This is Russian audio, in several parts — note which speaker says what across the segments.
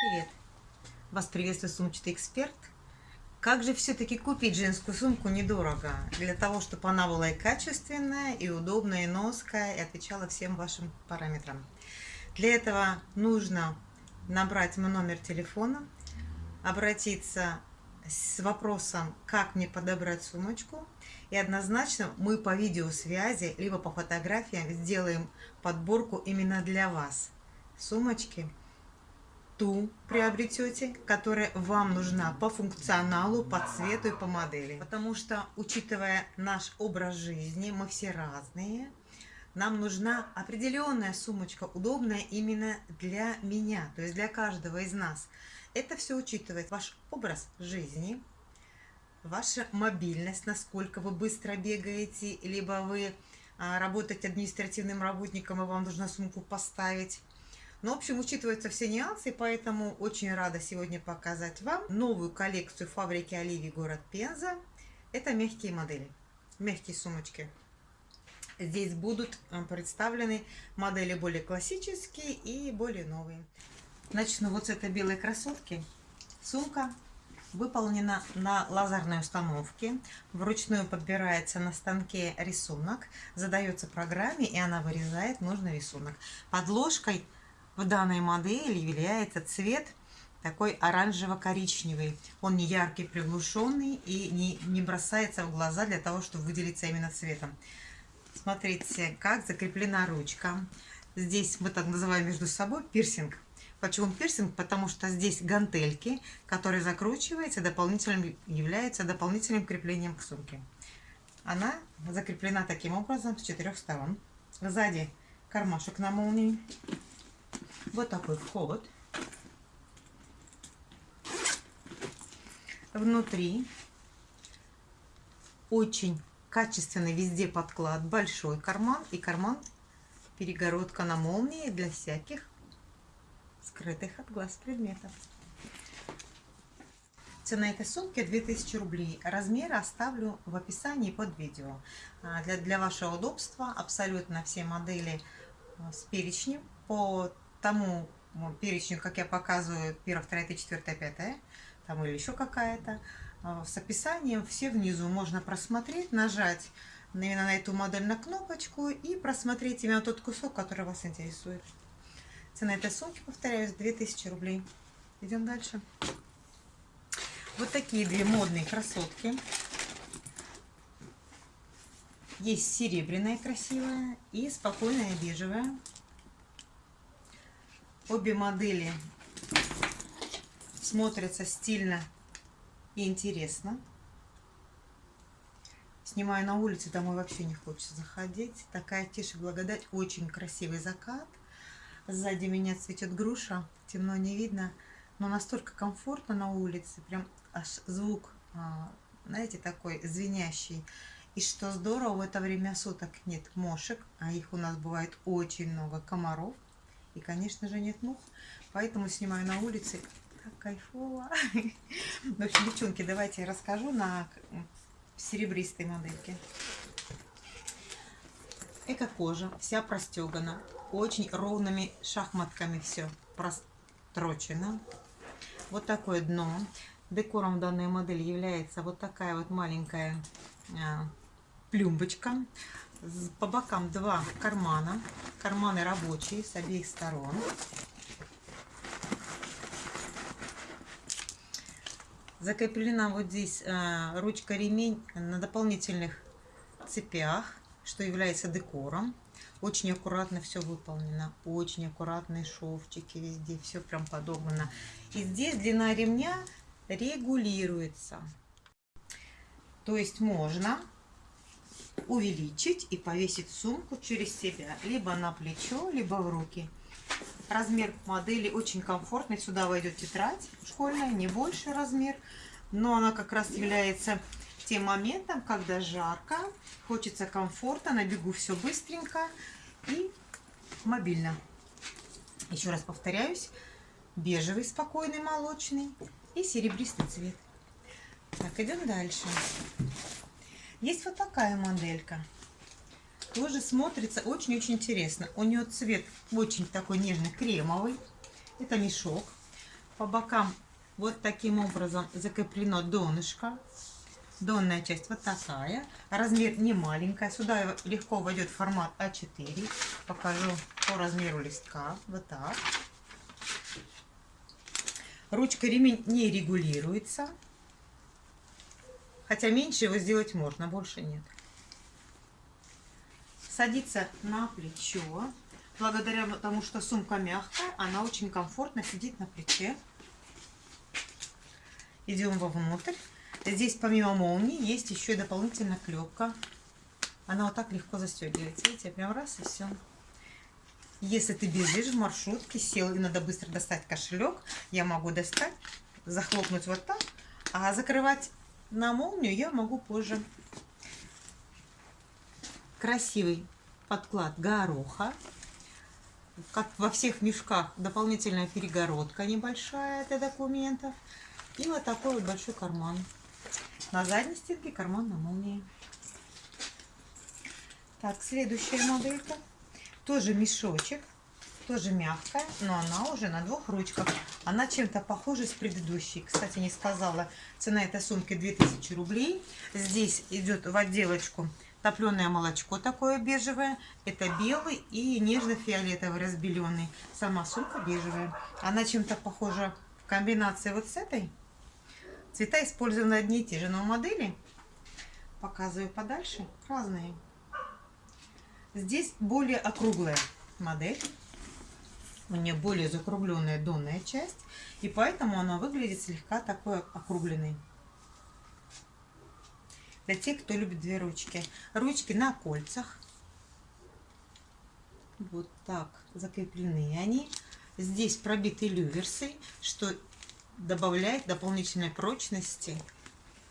Speaker 1: Привет! Вас приветствует сумчатый эксперт. Как же все-таки купить женскую сумку недорого, для того, чтобы она была и качественная, и удобная, и ноская, и отвечала всем вашим параметрам. Для этого нужно набрать мой номер телефона, обратиться с вопросом, как мне подобрать сумочку, и однозначно мы по видеосвязи, либо по фотографиям сделаем подборку именно для вас сумочки – ту приобретете, которая вам нужна по функционалу, по цвету и по модели. Потому что, учитывая наш образ жизни, мы все разные, нам нужна определенная сумочка, удобная именно для меня, то есть для каждого из нас. Это все учитывает ваш образ жизни, ваша мобильность, насколько вы быстро бегаете, либо вы а, работаете административным работником, и вам нужно сумку поставить, ну, в общем, учитываются все нюансы, поэтому очень рада сегодня показать вам новую коллекцию фабрики Оливии город Пенза. Это мягкие модели, мягкие сумочки. Здесь будут э, представлены модели более классические и более новые. Начну вот с этой белой красотки. Сумка выполнена на лазерной установке. Вручную подбирается на станке рисунок, задается программе, и она вырезает нужный рисунок. Подложкой в данной модели является цвет такой оранжево-коричневый. Он не яркий, приглушенный и не, не бросается в глаза для того, чтобы выделиться именно цветом. Смотрите, как закреплена ручка. Здесь мы так называем между собой пирсинг. Почему пирсинг? Потому что здесь гантельки, которые закручиваются, дополнительным, являются дополнительным креплением к сумке. Она закреплена таким образом с четырех сторон. Сзади кармашек на молнии. Вот такой вход. Внутри очень качественный везде подклад, большой карман и карман перегородка на молнии для всяких скрытых от глаз предметов. Цена этой сумки 2000 рублей. Размеры оставлю в описании под видео. А, для, для вашего удобства абсолютно все модели а, с перечнем по тому перечню, как я показываю, 1, 2, 3, 4, 5, там или еще какая-то, а, с описанием все внизу можно просмотреть, нажать именно на эту модель на кнопочку и просмотреть именно тот кусок, который вас интересует. Цена этой сумки, повторяюсь, 2000 рублей. Идем дальше. Вот такие две модные красотки. Есть серебряная красивая и спокойная бежевая. Обе модели смотрятся стильно и интересно. Снимаю на улице, домой вообще не хочется заходить. Такая тише благодать, очень красивый закат. Сзади меня цветет груша, темно не видно, но настолько комфортно на улице, прям аж звук, а, знаете, такой звенящий. И что здорово, в это время суток нет мошек, а их у нас бывает очень много, комаров. И, конечно же, нет мух, поэтому снимаю на улице. Как кайфово. В общем, девчонки, давайте я расскажу на серебристой модельке. Эко-кожа, вся простегана, очень ровными шахматками все прострочено. Вот такое дно. Декором данной модели является вот такая вот маленькая а, плюмбочка. По бокам два кармана. Карманы рабочие с обеих сторон. Закреплена вот здесь э, ручка-ремень на дополнительных цепях, что является декором. Очень аккуратно все выполнено. Очень аккуратные шовчики везде. Все прям подобрано. И здесь длина ремня регулируется. То есть можно увеличить и повесить сумку через себя, либо на плечо, либо в руки. Размер модели очень комфортный, сюда войдет тетрадь школьная, не больше размер, но она как раз является тем моментом, когда жарко, хочется комфорта, на бегу все быстренько и мобильно. Еще раз повторяюсь, бежевый спокойный молочный и серебристый цвет. Так, идем дальше. Есть вот такая моделька. Тоже смотрится очень-очень интересно. У нее цвет очень такой нежный, кремовый. Это мешок. По бокам вот таким образом закреплено донышко. Донная часть вот такая. Размер не маленькая. Сюда легко войдет формат А4. Покажу по размеру листка. Вот так. Ручка ремень не регулируется. Хотя меньше его сделать можно, больше нет. Садится на плечо. Благодаря тому, что сумка мягкая, она очень комфортно сидит на плече. Идем вовнутрь. Здесь помимо молнии есть еще и дополнительная клепка. Она вот так легко застегивается. Видите, прям раз и все. Если ты бежишь в маршрутке, сел и надо быстро достать кошелек, я могу достать, захлопнуть вот так, а закрывать на молнию я могу позже. Красивый подклад гороха. Как во всех мешках, дополнительная перегородка небольшая для документов. И вот такой вот большой карман. На задней стенке карман на молнии. Так, следующая моделька. Тоже мешочек. Тоже мягкая, но она уже на двух ручках. Она чем-то похожа с предыдущей. Кстати, не сказала, цена этой сумки 2000 рублей. Здесь идет в отделочку топленое молочко такое бежевое. Это белый и нежно-фиолетовый разбеленный. Сама сумка бежевая. Она чем-то похожа в комбинации вот с этой. Цвета использованы одни и те же, но модели, показываю подальше, разные. Здесь более округлая модель. У нее более закругленная донная часть. И поэтому она выглядит слегка такой округленной. Для тех, кто любит две ручки. Ручки на кольцах. Вот так закреплены они. Здесь пробиты люверсы, что добавляет дополнительной прочности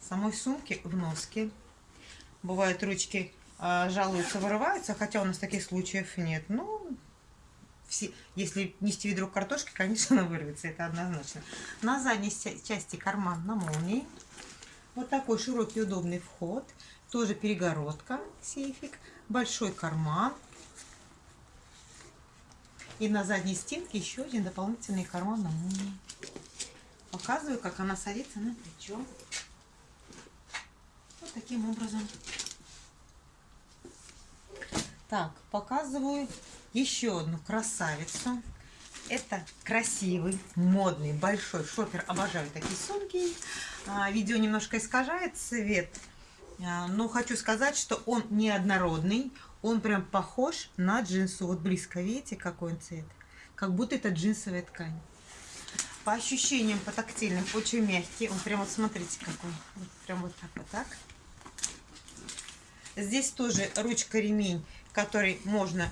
Speaker 1: самой сумки в носке. Бывают ручки э, жалуются, вырываются, хотя у нас таких случаев нет. Ну, все, если нести ведро картошки, конечно, она вырвется, это однозначно. На задней части карман на молнии. Вот такой широкий удобный вход. Тоже перегородка, сейфик. Большой карман. И на задней стенке еще один дополнительный карман на молнии. Показываю, как она садится на плечо. Вот таким образом. Так, показываю еще одну красавицу. Это красивый, модный, большой шопер. Обожаю такие сумки. А, видео немножко искажает цвет. А, но хочу сказать, что он неоднородный. Он прям похож на джинсу. Вот близко видите, какой он цвет. Как будто это джинсовая ткань. По ощущениям, по тактильным, очень мягкий. Он прям вот смотрите какой. Вот, прям вот так вот так. Здесь тоже ручка-ремень, который можно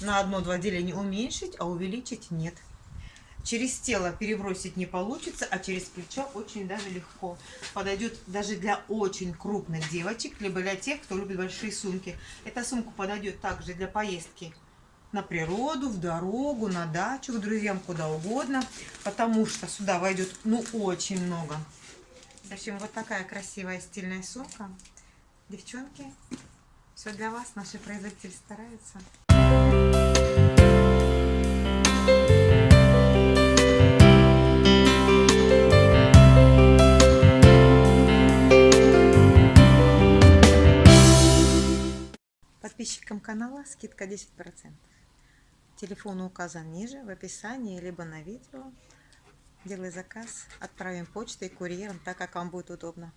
Speaker 1: на одно-два деления уменьшить, а увеличить нет. Через тело перебросить не получится, а через плечо очень даже легко. Подойдет даже для очень крупных девочек, либо для тех, кто любит большие сумки. Эта сумка подойдет также для поездки на природу, в дорогу, на дачу, к друзьям, куда угодно. Потому что сюда войдет ну очень много. В общем, вот такая красивая стильная сумка. Девчонки, все для вас. Наши производители стараются. Подписчикам канала скидка 10%. Телефон указан ниже, в описании, либо на видео. Делай заказ, отправим почтой, курьером, так как вам будет удобно.